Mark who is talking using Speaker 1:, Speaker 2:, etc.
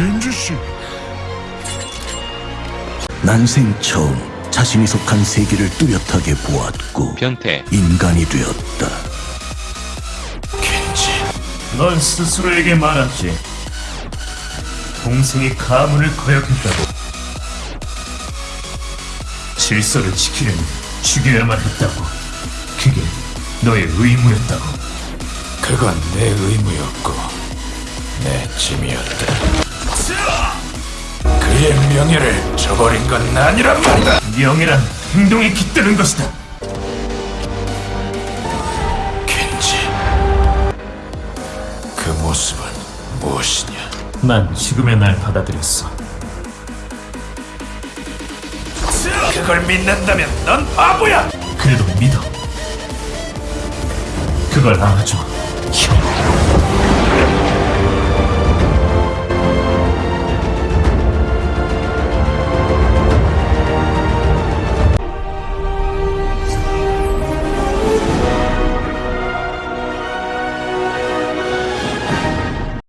Speaker 1: 겐지 씨.
Speaker 2: 난생 처음 자신이 속한 세계를 뚜렷하게 보았고
Speaker 3: 변태
Speaker 2: 인간이 되었다.
Speaker 1: 겐지.
Speaker 4: 넌 스스로에게 말했지. 동생이 가문을 거역했다고. 질서를 지키려면 죽여야만 했다고. 그게 너의 의무였다고.
Speaker 1: 그건 내 의무였고 내 짐이었다. 명예를 저버린 건 아니란 말이다.
Speaker 4: 명예란 행동에 깃드는 것이다.
Speaker 1: 겐지. 그 모습은 무엇이냐?
Speaker 4: 난 지금의 날 받아들였어.
Speaker 1: 그걸 믿는다면 넌 바보야.
Speaker 4: 그래도 믿어. 그걸 알아줘, 형.